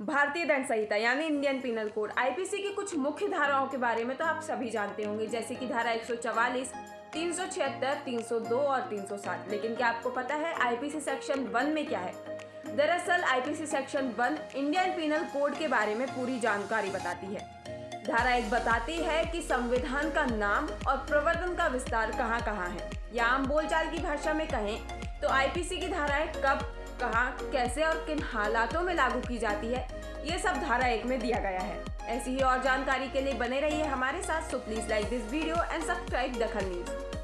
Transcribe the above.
भारतीय दंड संहिता यानी इंडियन पिनल कोड आईपीसी की कुछ मुख्य धाराओं के बारे में तो आप सभी जानते होंगे जैसे कि धारा 144, 376, 302 और 307 लेकिन क्या आपको पता है आईपीसी सेक्शन वन में क्या है? दरअसल IPC section one Indian penal code के बारे में पूरी जानकारी बताती है। धारा एक बताती है कि संविधान का नाम और प्रवर्तन का विस्तार कहाँ कहाँ है। या आम बोलचाल की भाषा में कहें तो आईपीसी की धाराएँ कब कहाँ, कैसे और किन हालातों में लागू की जाती है, ये सब धारा एक में दिया गया है। ऐसी ही और जानकारी के लिए बने रहिए हमारे साथ so please like this video and subscribe Dakhan news.